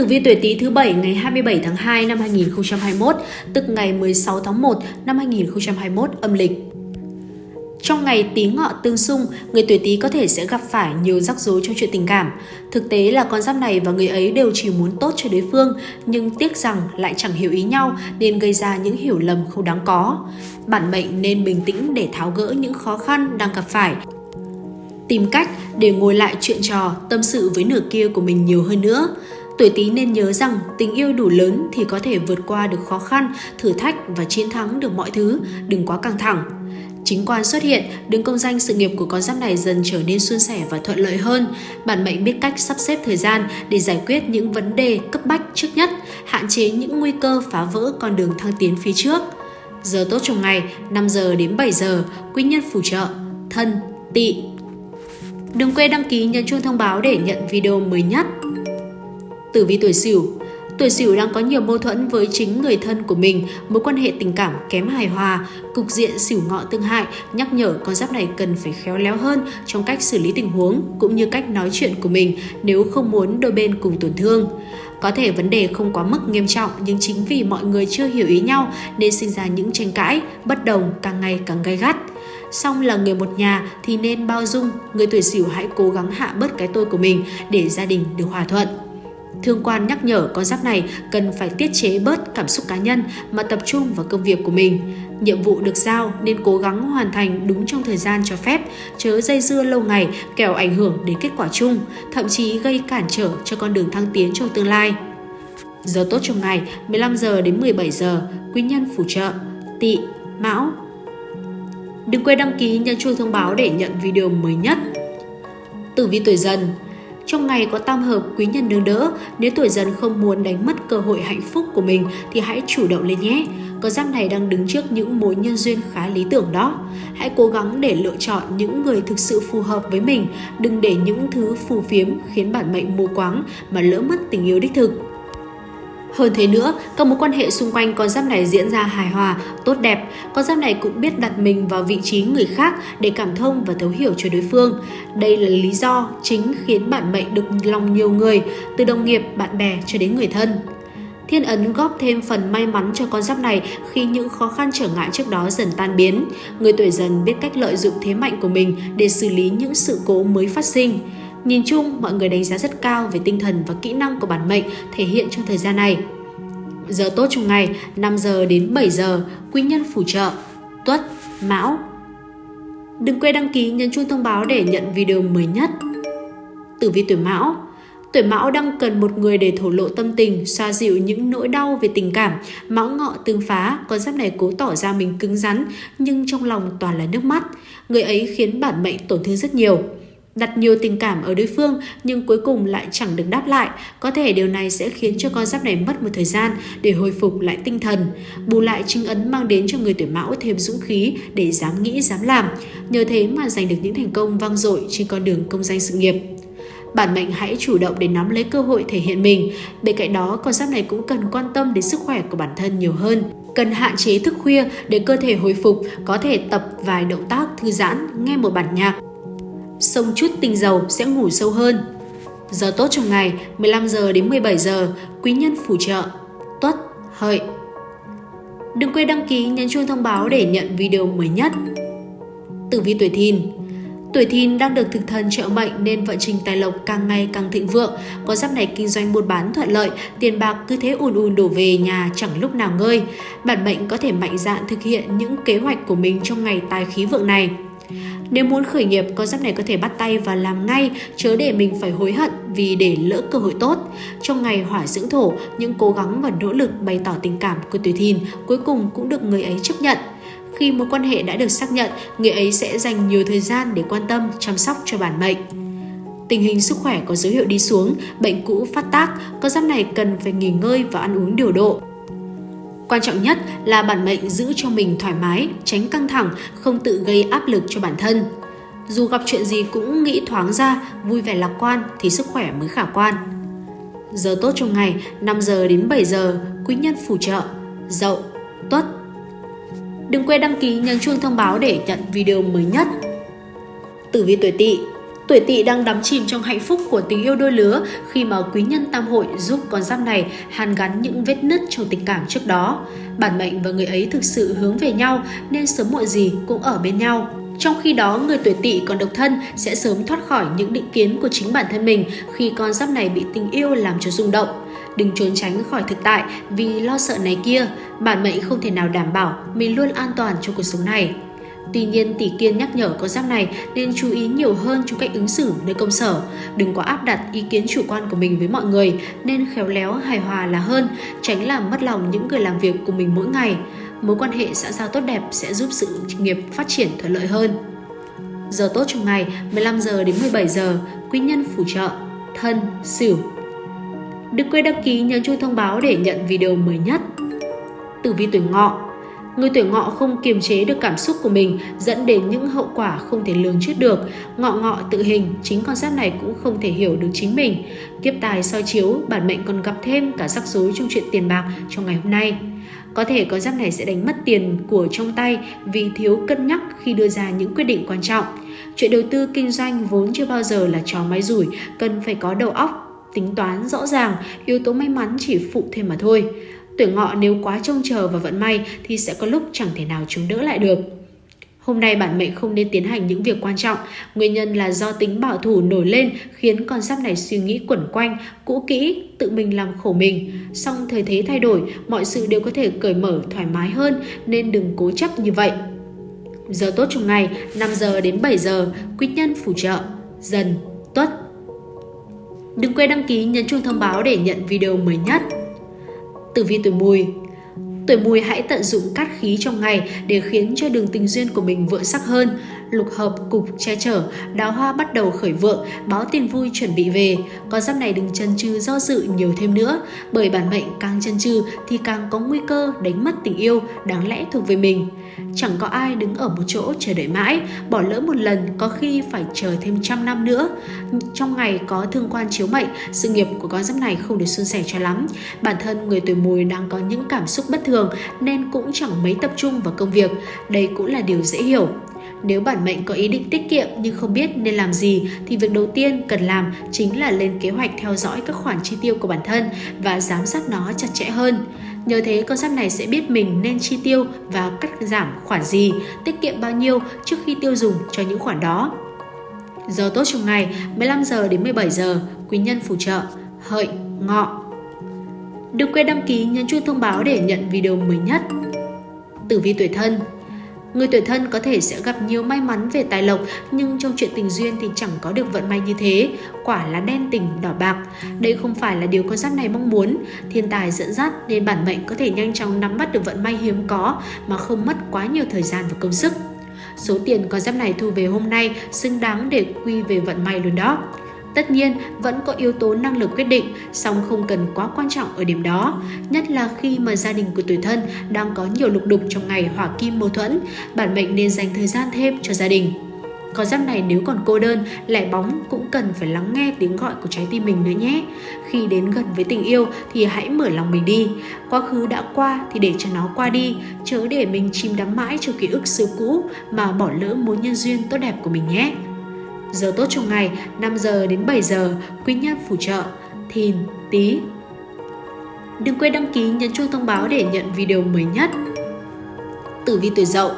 Tử vi tuổi Tý thứ bảy ngày 27 tháng 2 năm 2021, tức ngày 16 tháng 1 năm 2021 âm lịch. Trong ngày Tý Ngọ tương xung, người tuổi Tý có thể sẽ gặp phải nhiều rắc rối trong chuyện tình cảm. Thực tế là con giáp này và người ấy đều chỉ muốn tốt cho đối phương, nhưng tiếc rằng lại chẳng hiểu ý nhau nên gây ra những hiểu lầm không đáng có. Bản mệnh nên bình tĩnh để tháo gỡ những khó khăn đang gặp phải. Tìm cách để ngồi lại chuyện trò, tâm sự với nửa kia của mình nhiều hơn nữa. Tuổi Tý nên nhớ rằng tình yêu đủ lớn thì có thể vượt qua được khó khăn, thử thách và chiến thắng được mọi thứ, đừng quá căng thẳng. Chính quan xuất hiện, đứng công danh sự nghiệp của con giáp này dần trở nên suôn sẻ và thuận lợi hơn. Bản mệnh biết cách sắp xếp thời gian để giải quyết những vấn đề cấp bách trước nhất, hạn chế những nguy cơ phá vỡ con đường thăng tiến phía trước. Giờ tốt trong ngày 5 giờ đến 7 giờ, quý nhân phù trợ, thân, tỵ. Đừng quên đăng ký nhấn chuông thông báo để nhận video mới nhất. Tử vi tuổi Sửu Tuổi Sửu đang có nhiều mâu thuẫn với chính người thân của mình, mối quan hệ tình cảm kém hài hòa, cục diện Sửu Ngọ tương hại nhắc nhở con giáp này cần phải khéo léo hơn trong cách xử lý tình huống cũng như cách nói chuyện của mình nếu không muốn đôi bên cùng tổn thương. Có thể vấn đề không quá mức nghiêm trọng nhưng chính vì mọi người chưa hiểu ý nhau nên sinh ra những tranh cãi, bất đồng càng ngày càng gay gắt. Song là người một nhà thì nên bao dung, người tuổi Sửu hãy cố gắng hạ bớt cái tôi của mình để gia đình được hòa thuận. Thương quan nhắc nhở con giáp này cần phải tiết chế bớt cảm xúc cá nhân mà tập trung vào công việc của mình. Nhiệm vụ được giao nên cố gắng hoàn thành đúng trong thời gian cho phép, chớ dây dưa lâu ngày kẻo ảnh hưởng đến kết quả chung, thậm chí gây cản trở cho con đường thăng tiến trong tương lai. Giờ tốt trong ngày 15 giờ đến 17 giờ, quý nhân phù trợ, tỵ, mão. Đừng quên đăng ký nhấn chuông thông báo để nhận video mới nhất. Tử vi tuổi dần trong ngày có tam hợp quý nhân nâng đỡ, nếu tuổi dần không muốn đánh mất cơ hội hạnh phúc của mình thì hãy chủ động lên nhé. Con giáp này đang đứng trước những mối nhân duyên khá lý tưởng đó. Hãy cố gắng để lựa chọn những người thực sự phù hợp với mình, đừng để những thứ phù phiếm khiến bản mệnh mù quáng mà lỡ mất tình yêu đích thực. Hơn thế nữa, các mối quan hệ xung quanh con giáp này diễn ra hài hòa, tốt đẹp. Con giáp này cũng biết đặt mình vào vị trí người khác để cảm thông và thấu hiểu cho đối phương. Đây là lý do chính khiến bản mệnh được lòng nhiều người, từ đồng nghiệp, bạn bè cho đến người thân. Thiên ấn góp thêm phần may mắn cho con giáp này khi những khó khăn trở ngại trước đó dần tan biến. Người tuổi dần biết cách lợi dụng thế mạnh của mình để xử lý những sự cố mới phát sinh. Nhìn chung, mọi người đánh giá rất cao về tinh thần và kỹ năng của bản mệnh thể hiện trong thời gian này. Giờ tốt trong ngày 5 giờ đến 7 giờ, quý nhân phù trợ, tuất, mão. Đừng quên đăng ký nhấn chuông thông báo để nhận video mới nhất. Tử vi tuổi mão Tuổi mão đang cần một người để thổ lộ tâm tình, xoa dịu những nỗi đau về tình cảm. Mão ngọ tương phá, con giáp này cố tỏ ra mình cứng rắn, nhưng trong lòng toàn là nước mắt. Người ấy khiến bản mệnh tổn thương rất nhiều đặt nhiều tình cảm ở đối phương nhưng cuối cùng lại chẳng được đáp lại. Có thể điều này sẽ khiến cho con giáp này mất một thời gian để hồi phục lại tinh thần. Bù lại chứng ấn mang đến cho người tuổi mão thêm dũng khí để dám nghĩ, dám làm. Nhờ thế mà giành được những thành công vang dội trên con đường công danh sự nghiệp. Bản mệnh hãy chủ động để nắm lấy cơ hội thể hiện mình. Bên cạnh đó, con giáp này cũng cần quan tâm đến sức khỏe của bản thân nhiều hơn. Cần hạn chế thức khuya để cơ thể hồi phục, có thể tập vài động tác thư giãn, nghe một bản nhạc xông chút tinh dầu sẽ ngủ sâu hơn. Giờ tốt trong ngày 15 giờ đến 17 giờ, quý nhân phù trợ, tuất, hợi. Đừng quên đăng ký nhấn chuông thông báo để nhận video mới nhất. Tử vi tuổi thìn Tuổi thìn đang được thực thần trợ mệnh nên vận trình tài lộc càng ngày càng thịnh vượng. Có giáp này kinh doanh buôn bán thuận lợi, tiền bạc cứ thế ùn ùn đổ về nhà chẳng lúc nào ngơi. Bản mệnh có thể mạnh dạn thực hiện những kế hoạch của mình trong ngày tài khí vượng này. Nếu muốn khởi nghiệp, con giáp này có thể bắt tay và làm ngay, chớ để mình phải hối hận vì để lỡ cơ hội tốt. Trong ngày hỏa dưỡng thổ, những cố gắng và nỗ lực bày tỏ tình cảm của tuổi thìn cuối cùng cũng được người ấy chấp nhận. Khi mối quan hệ đã được xác nhận, người ấy sẽ dành nhiều thời gian để quan tâm, chăm sóc cho bản mệnh. Tình hình sức khỏe có dấu hiệu đi xuống, bệnh cũ phát tác, con giáp này cần phải nghỉ ngơi và ăn uống điều độ. Quan trọng nhất là bản mệnh giữ cho mình thoải mái, tránh căng thẳng, không tự gây áp lực cho bản thân. Dù gặp chuyện gì cũng nghĩ thoáng ra, vui vẻ lạc quan thì sức khỏe mới khả quan. Giờ tốt trong ngày 5 giờ đến 7 giờ, quý nhân phù trợ, dậu, tuất. Đừng quên đăng ký nhấn chuông thông báo để nhận video mới nhất. Tử vi tuổi tỵ Tuổi tỵ đang đắm chìm trong hạnh phúc của tình yêu đôi lứa khi mà quý nhân tam hội giúp con giáp này hàn gắn những vết nứt trong tình cảm trước đó. Bản mệnh và người ấy thực sự hướng về nhau nên sớm muộn gì cũng ở bên nhau. Trong khi đó, người tuổi tỵ còn độc thân sẽ sớm thoát khỏi những định kiến của chính bản thân mình khi con giáp này bị tình yêu làm cho rung động. Đừng trốn tránh khỏi thực tại vì lo sợ này kia, bản mệnh không thể nào đảm bảo mình luôn an toàn trong cuộc sống này. Tuy nhiên, tỷ kiên nhắc nhở con giáp này nên chú ý nhiều hơn trong cách ứng xử nơi công sở. Đừng quá áp đặt ý kiến chủ quan của mình với mọi người, nên khéo léo hài hòa là hơn, tránh làm mất lòng những người làm việc của mình mỗi ngày. Mối quan hệ xã giao tốt đẹp sẽ giúp sự nghiệp phát triển thuận lợi hơn. Giờ tốt trong ngày 15 giờ đến 17 giờ, quý nhân phù trợ, thân, sửu. Đừng quên đăng ký nhấn chuông thông báo để nhận video mới nhất. Tử vi tuổi ngọ Người tuổi ngọ không kiềm chế được cảm xúc của mình dẫn đến những hậu quả không thể lường trước được. Ngọ ngọ tự hình, chính con giáp này cũng không thể hiểu được chính mình. Kiếp tài soi chiếu, bản mệnh còn gặp thêm cả rắc rối trong chuyện tiền bạc trong ngày hôm nay. Có thể con giáp này sẽ đánh mất tiền của trong tay vì thiếu cân nhắc khi đưa ra những quyết định quan trọng. Chuyện đầu tư kinh doanh vốn chưa bao giờ là trò máy rủi, cần phải có đầu óc, tính toán rõ ràng, yếu tố may mắn chỉ phụ thêm mà thôi. Tuổi ngọ nếu quá trông chờ và vận may thì sẽ có lúc chẳng thể nào chống đỡ lại được. Hôm nay bản mệnh không nên tiến hành những việc quan trọng, nguyên nhân là do tính bảo thủ nổi lên khiến con giáp này suy nghĩ quẩn quanh, cũ kỹ, tự mình làm khổ mình. Song thời thế thay đổi, mọi sự đều có thể cởi mở thoải mái hơn nên đừng cố chấp như vậy. Giờ tốt trong ngày 5 giờ đến 7 giờ, quý nhân phù trợ, dần, tuất. Đừng quên đăng ký nhấn chuông thông báo để nhận video mới nhất. Tử vi tuổi mùi Tuổi mùi hãy tận dụng cát khí trong ngày để khiến cho đường tình duyên của mình vượng sắc hơn. Lục hợp cục che chở, đào hoa bắt đầu khởi vượng, báo tiền vui chuẩn bị về. Con giáp này đừng chân chừ do dự nhiều thêm nữa, bởi bản mệnh càng chân chừ thì càng có nguy cơ đánh mất tình yêu đáng lẽ thuộc về mình. Chẳng có ai đứng ở một chỗ chờ đợi mãi, bỏ lỡ một lần có khi phải chờ thêm trăm năm nữa. Trong ngày có thương quan chiếu mệnh, sự nghiệp của con giáp này không được suôn sẻ cho lắm. Bản thân người tuổi mùi đang có những cảm xúc bất thường nên cũng chẳng mấy tập trung vào công việc. Đây cũng là điều dễ hiểu. Nếu bản mệnh có ý định tiết kiệm nhưng không biết nên làm gì thì việc đầu tiên cần làm chính là lên kế hoạch theo dõi các khoản chi tiêu của bản thân và giám sát nó chặt chẽ hơn. Nhờ thế con giáp này sẽ biết mình nên chi tiêu và cắt giảm khoản gì, tiết kiệm bao nhiêu trước khi tiêu dùng cho những khoản đó. Giờ tốt trong ngày 15 giờ đến 17 giờ, quý nhân phù trợ, hợi, ngọ. Đừng quên đăng ký nhấn chuông thông báo để nhận video mới nhất. Tử vi tuổi thân Người tuổi thân có thể sẽ gặp nhiều may mắn về tài lộc, nhưng trong chuyện tình duyên thì chẳng có được vận may như thế. Quả là đen tình, đỏ bạc. Đây không phải là điều con giáp này mong muốn. Thiên tài dẫn dắt nên bản mệnh có thể nhanh chóng nắm bắt được vận may hiếm có mà không mất quá nhiều thời gian và công sức. Số tiền con giáp này thu về hôm nay xứng đáng để quy về vận may luôn đó. Tất nhiên, vẫn có yếu tố năng lực quyết định, song không cần quá quan trọng ở điểm đó, nhất là khi mà gia đình của tuổi thân đang có nhiều lục đục trong ngày hỏa kim mâu thuẫn, bản mệnh nên dành thời gian thêm cho gia đình. Con giáp này nếu còn cô đơn, lẻ bóng cũng cần phải lắng nghe tiếng gọi của trái tim mình nữa nhé. Khi đến gần với tình yêu thì hãy mở lòng mình đi. Quá khứ đã qua thì để cho nó qua đi, chớ để mình chìm đắm mãi trong ký ức xưa cũ mà bỏ lỡ mối nhân duyên tốt đẹp của mình nhé. Giờ tốt trong ngày 5 giờ đến 7 giờ, quý nhân phù trợ, thìn, tí. Đừng quên đăng ký nhấn chuông thông báo để nhận video mới nhất. Tử vi tuổi dậu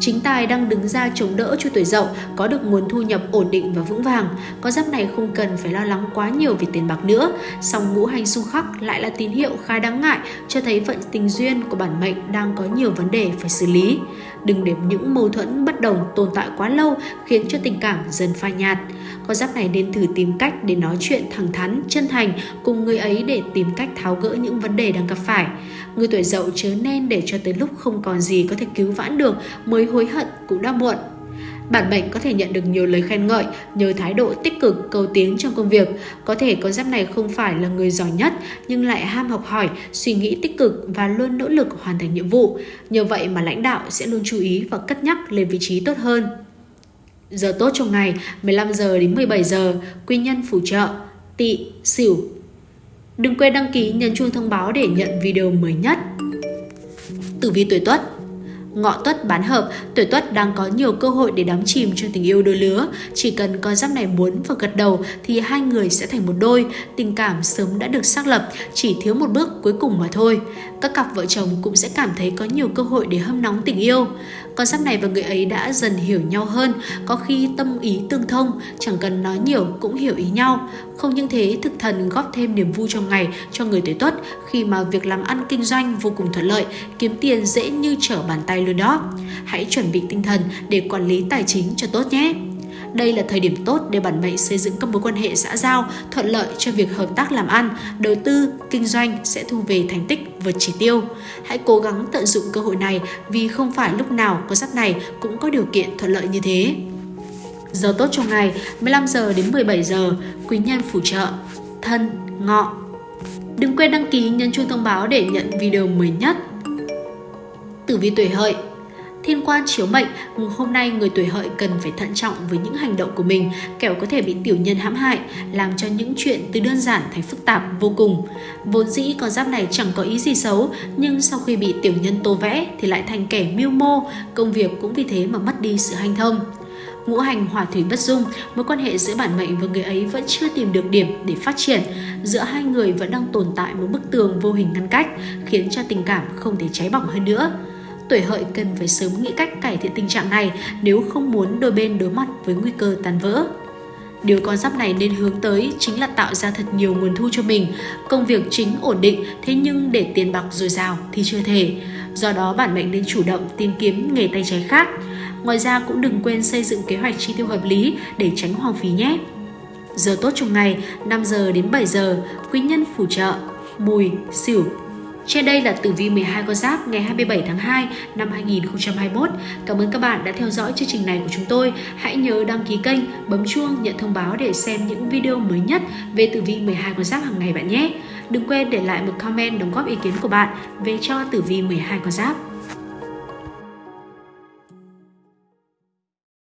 Chính tài đang đứng ra chống đỡ cho tuổi dậu có được nguồn thu nhập ổn định và vững vàng. Con giáp này không cần phải lo lắng quá nhiều về tiền bạc nữa. Song ngũ hành xung khắc lại là tín hiệu khá đáng ngại cho thấy vận tình duyên của bản mệnh đang có nhiều vấn đề phải xử lý. Đừng để những mâu thuẫn bất đồng tồn tại quá lâu khiến cho tình cảm dần phai nhạt. Con giáp này nên thử tìm cách để nói chuyện thẳng thắn, chân thành cùng người ấy để tìm cách tháo gỡ những vấn đề đang gặp phải. Người tuổi dậu chớ nên để cho tới lúc không còn gì có thể cứu vãn được mới hối hận cũng đã muộn. Bản mệnh có thể nhận được nhiều lời khen ngợi nhờ thái độ tích cực cầu tiến trong công việc. Có thể con giáp này không phải là người giỏi nhất nhưng lại ham học hỏi, suy nghĩ tích cực và luôn nỗ lực hoàn thành nhiệm vụ. Nhờ vậy mà lãnh đạo sẽ luôn chú ý và cất nhắc lên vị trí tốt hơn. Giờ tốt trong ngày 15 giờ đến 17 giờ, quy nhân phù trợ, tỵ, xỉu. Đừng quên đăng ký nhấn chuông thông báo để nhận video mới nhất. Tử vi tuổi Tuất Ngọ tuất bán hợp, tuổi tuất đang có nhiều cơ hội để đắm chìm trong tình yêu đôi lứa. Chỉ cần con giáp này muốn và gật đầu thì hai người sẽ thành một đôi. Tình cảm sớm đã được xác lập, chỉ thiếu một bước cuối cùng mà thôi. Các cặp vợ chồng cũng sẽ cảm thấy có nhiều cơ hội để hâm nóng tình yêu. Con giáp này và người ấy đã dần hiểu nhau hơn, có khi tâm ý tương thông, chẳng cần nói nhiều cũng hiểu ý nhau. Không những thế, thực thần góp thêm niềm vui trong ngày cho người tuổi tuất khi mà việc làm ăn kinh doanh vô cùng thuận lợi, kiếm tiền dễ như trở bàn tay luôn đó. Hãy chuẩn bị tinh thần để quản lý tài chính cho tốt nhé. Đây là thời điểm tốt để bản mệnh xây dựng các mối quan hệ xã giao, thuận lợi cho việc hợp tác làm ăn, đầu tư, kinh doanh sẽ thu về thành tích vượt chỉ tiêu. Hãy cố gắng tận dụng cơ hội này vì không phải lúc nào con giáp này cũng có điều kiện thuận lợi như thế. Giờ tốt trong ngày 15 giờ đến 17 giờ, quý nhân phù trợ, thân, ngọ. Đừng quên đăng ký nhấn chuông thông báo để nhận video mới nhất. Tử vi tuổi hợi Thiên quan chiếu mệnh, hôm nay người tuổi hợi cần phải thận trọng với những hành động của mình, kẻo có thể bị tiểu nhân hãm hại, làm cho những chuyện từ đơn giản thành phức tạp vô cùng. Vốn dĩ con giáp này chẳng có ý gì xấu, nhưng sau khi bị tiểu nhân tô vẽ thì lại thành kẻ mưu mô, công việc cũng vì thế mà mất đi sự hanh thông ngũ hành hỏa thủy bất dung, mối quan hệ giữa bản mệnh và người ấy vẫn chưa tìm được điểm để phát triển. Giữa hai người vẫn đang tồn tại một bức tường vô hình ngăn cách, khiến cho tình cảm không thể cháy bỏng hơn nữa tuổi hợi cần phải sớm nghĩ cách cải thiện tình trạng này nếu không muốn đôi bên đối mặt với nguy cơ tan vỡ. Điều con giáp này nên hướng tới chính là tạo ra thật nhiều nguồn thu cho mình, công việc chính ổn định, thế nhưng để tiền bạc dồi dào thì chưa thể. Do đó bản mệnh nên chủ động tìm kiếm nghề tay trái khác. Ngoài ra cũng đừng quên xây dựng kế hoạch chi tiêu hợp lý để tránh hoang phí nhé. Giờ tốt trong ngày 5 giờ đến 7 giờ, quý nhân phù trợ, mùi, xỉu, trên đây là tử vi 12 con giáp ngày 27 tháng 2 năm 2021. Cảm ơn các bạn đã theo dõi chương trình này của chúng tôi. Hãy nhớ đăng ký kênh, bấm chuông nhận thông báo để xem những video mới nhất về tử vi 12 con giáp hàng ngày bạn nhé. Đừng quên để lại một comment đóng góp ý kiến của bạn về cho tử vi 12 con giáp.